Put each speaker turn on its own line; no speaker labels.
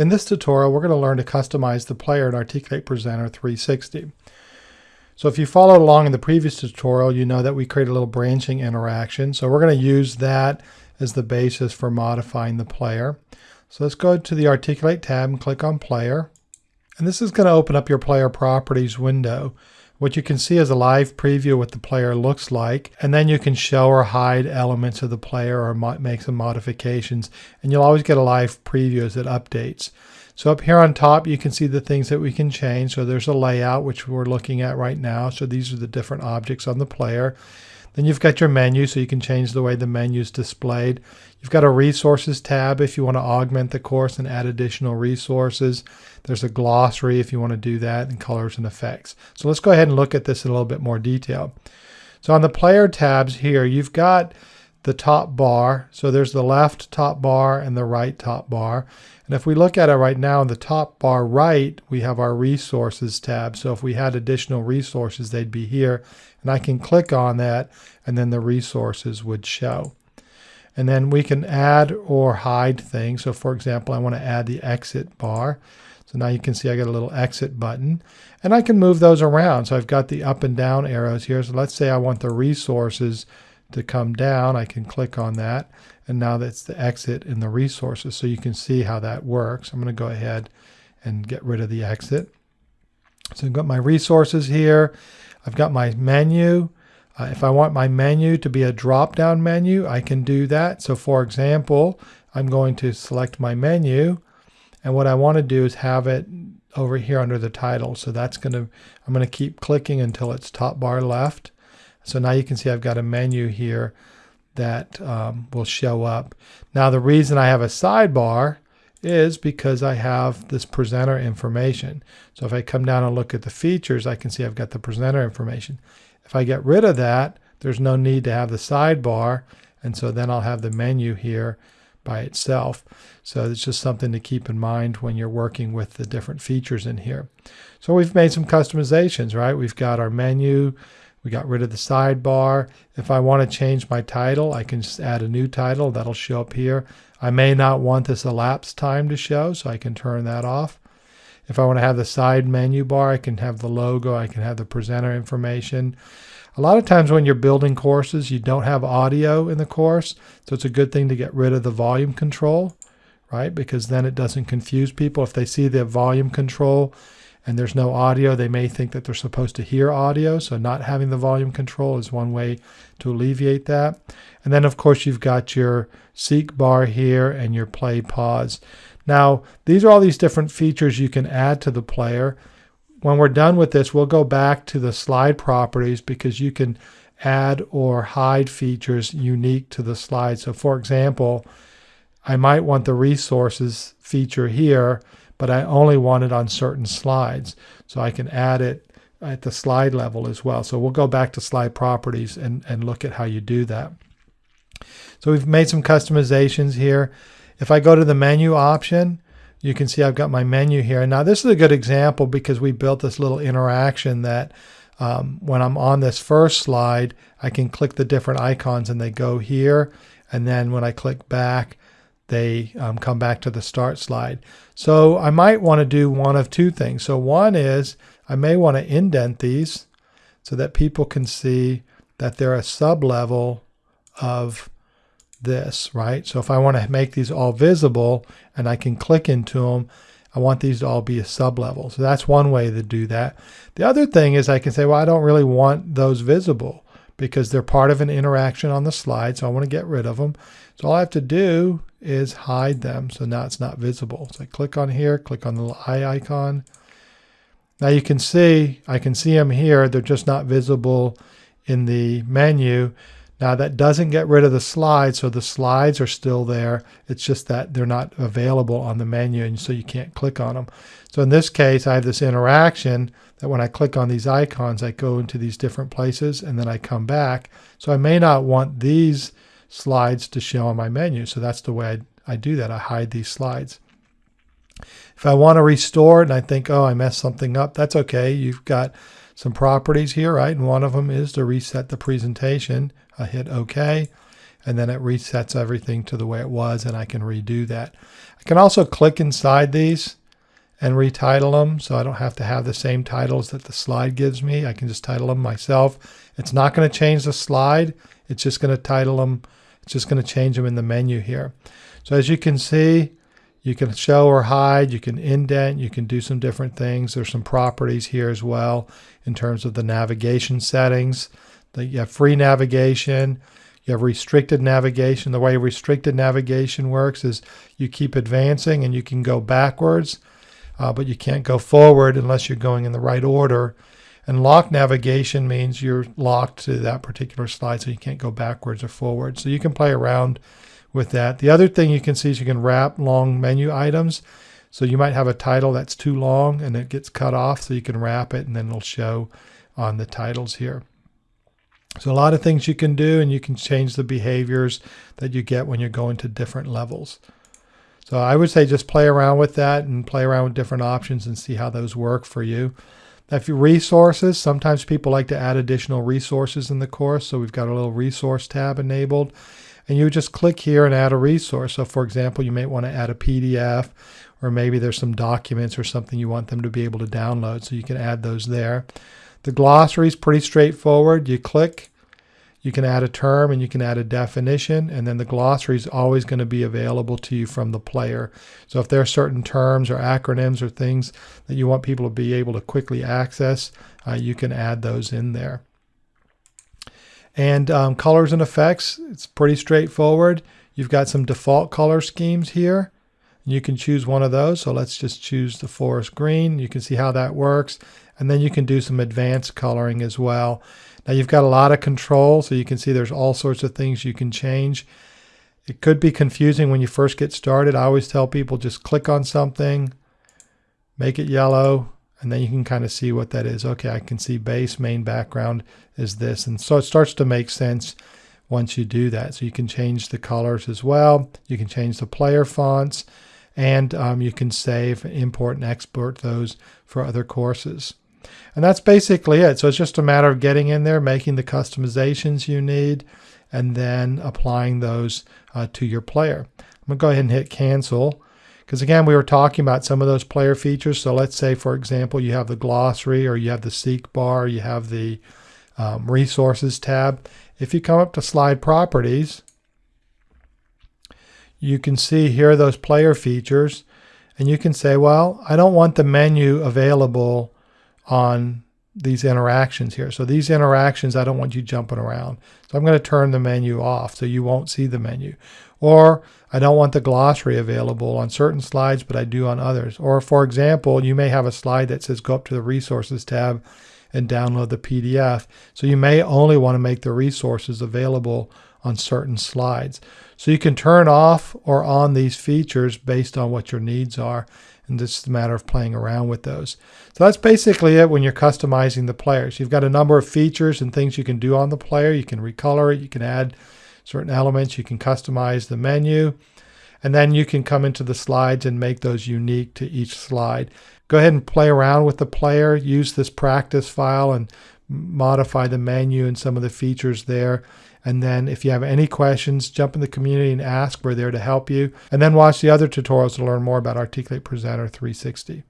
In this tutorial, we're going to learn to customize the player in Articulate Presenter 360. So if you followed along in the previous tutorial, you know that we create a little branching interaction. So we're going to use that as the basis for modifying the player. So let's go to the Articulate tab and click on Player. And this is going to open up your Player Properties window. What you can see is a live preview of what the player looks like, and then you can show or hide elements of the player or make some modifications, and you'll always get a live preview as it updates. So up here on top, you can see the things that we can change. So there's a layout, which we're looking at right now. So these are the different objects on the player. Then you've got your menu, so you can change the way the menu is displayed. You've got a resources tab if you want to augment the course and add additional resources. There's a glossary if you want to do that, and colors and effects. So let's go ahead and look at this in a little bit more detail. So on the player tabs here, you've got the top bar. So there's the left top bar and the right top bar. And if we look at it right now in the top bar right, we have our resources tab. So if we had additional resources, they'd be here. And I can click on that and then the resources would show. And then we can add or hide things. So for example, I want to add the exit bar. So now you can see I got a little exit button and I can move those around. So I've got the up and down arrows here. So let's say I want the resources to come down, I can click on that. And now that's the exit in the resources. So you can see how that works. I'm going to go ahead and get rid of the exit. So I've got my resources here. I've got my menu. Uh, if I want my menu to be a drop-down menu, I can do that. So for example, I'm going to select my menu. And what I want to do is have it over here under the title. So that's going to, I'm going to keep clicking until it's top bar left. So now you can see I've got a menu here that um, will show up. Now the reason I have a sidebar is because I have this presenter information. So if I come down and look at the features, I can see I've got the presenter information. If I get rid of that, there's no need to have the sidebar. And so then I'll have the menu here by itself. So it's just something to keep in mind when you're working with the different features in here. So we've made some customizations, right? We've got our menu, we got rid of the sidebar. If I want to change my title, I can just add a new title. That'll show up here. I may not want this elapsed time to show, so I can turn that off. If I want to have the side menu bar, I can have the logo, I can have the presenter information. A lot of times when you're building courses, you don't have audio in the course, so it's a good thing to get rid of the volume control, right? Because then it doesn't confuse people. If they see the volume control, and there's no audio, they may think that they're supposed to hear audio. So not having the volume control is one way to alleviate that. And then of course you've got your seek bar here and your play pause. Now these are all these different features you can add to the player. When we're done with this, we'll go back to the slide properties because you can add or hide features unique to the slide. So for example, I might want the resources feature here but I only want it on certain slides. So I can add it at the slide level as well. So we'll go back to slide properties and, and look at how you do that. So we've made some customizations here. If I go to the menu option, you can see I've got my menu here. Now this is a good example because we built this little interaction that um, when I'm on this first slide, I can click the different icons and they go here. And then when I click back, they um, come back to the start slide. So I might want to do one of two things. So one is I may want to indent these so that people can see that they're a sub-level of this, right? So if I want to make these all visible and I can click into them, I want these to all be a sub-level. So that's one way to do that. The other thing is I can say, well, I don't really want those visible because they're part of an interaction on the slide. So I want to get rid of them. So all I have to do is hide them. So now it's not visible. So I click on here, click on the little eye icon. Now you can see, I can see them here. They're just not visible in the menu. Now that doesn't get rid of the slides, so the slides are still there. It's just that they're not available on the menu and so you can't click on them. So in this case, I have this interaction that when I click on these icons, I go into these different places and then I come back. So I may not want these slides to show on my menu. So that's the way I, I do that. I hide these slides. If I want to restore it and I think, oh, I messed something up, that's okay. You've got some properties here, right? And one of them is to reset the presentation. I hit OK. and then it resets everything to the way it was and I can redo that. I can also click inside these and retitle them so I don't have to have the same titles that the slide gives me. I can just title them myself. It's not going to change the slide. It's just going to title them. It's just going to change them in the menu here. So as you can see, you can show or hide, you can indent, you can do some different things. There's some properties here as well in terms of the navigation settings. You have free navigation, you have restricted navigation. The way restricted navigation works is you keep advancing and you can go backwards uh, but you can't go forward unless you're going in the right order. And lock navigation means you're locked to that particular slide, so you can't go backwards or forward. So you can play around with that. The other thing you can see is you can wrap long menu items. So you might have a title that's too long and it gets cut off, so you can wrap it and then it'll show on the titles here. So a lot of things you can do and you can change the behaviors that you get when you're going to different levels. So I would say just play around with that and play around with different options and see how those work for you. If you resources, sometimes people like to add additional resources in the course. So we've got a little resource tab enabled and you just click here and add a resource. So for example, you may want to add a PDF or maybe there's some documents or something you want them to be able to download. So you can add those there. The glossary is pretty straightforward. You click you can add a term and you can add a definition, and then the glossary is always going to be available to you from the player. So if there are certain terms or acronyms or things that you want people to be able to quickly access, uh, you can add those in there. And um, colors and effects, it's pretty straightforward. You've got some default color schemes here. You can choose one of those. So let's just choose the forest green. You can see how that works. And then you can do some advanced coloring as well. Now you've got a lot of control, so you can see there's all sorts of things you can change. It could be confusing when you first get started. I always tell people just click on something, make it yellow, and then you can kind of see what that is. Okay, I can see base main background is this. And so it starts to make sense once you do that. So you can change the colors as well. You can change the player fonts and um, you can save, import, and export those for other courses. And that's basically it. So it's just a matter of getting in there, making the customizations you need, and then applying those uh, to your player. I'm going to go ahead and hit cancel. Because again, we were talking about some of those player features. So let's say, for example, you have the glossary or you have the seek bar, you have the um, resources tab. If you come up to slide properties, you can see here those player features. And you can say, well, I don't want the menu available on these interactions here. So these interactions, I don't want you jumping around. So I'm going to turn the menu off so you won't see the menu. Or I don't want the glossary available on certain slides, but I do on others. Or for example, you may have a slide that says go up to the resources tab and download the PDF. So you may only want to make the resources available on certain slides. So you can turn off or on these features based on what your needs are and it's a matter of playing around with those. So that's basically it when you're customizing the players. You've got a number of features and things you can do on the player. You can recolor it, you can add certain elements, you can customize the menu, and then you can come into the slides and make those unique to each slide. Go ahead and play around with the player, use this practice file and modify the menu and some of the features there. And then if you have any questions, jump in the community and ask. We're there to help you. And then watch the other tutorials to learn more about Articulate Presenter 360.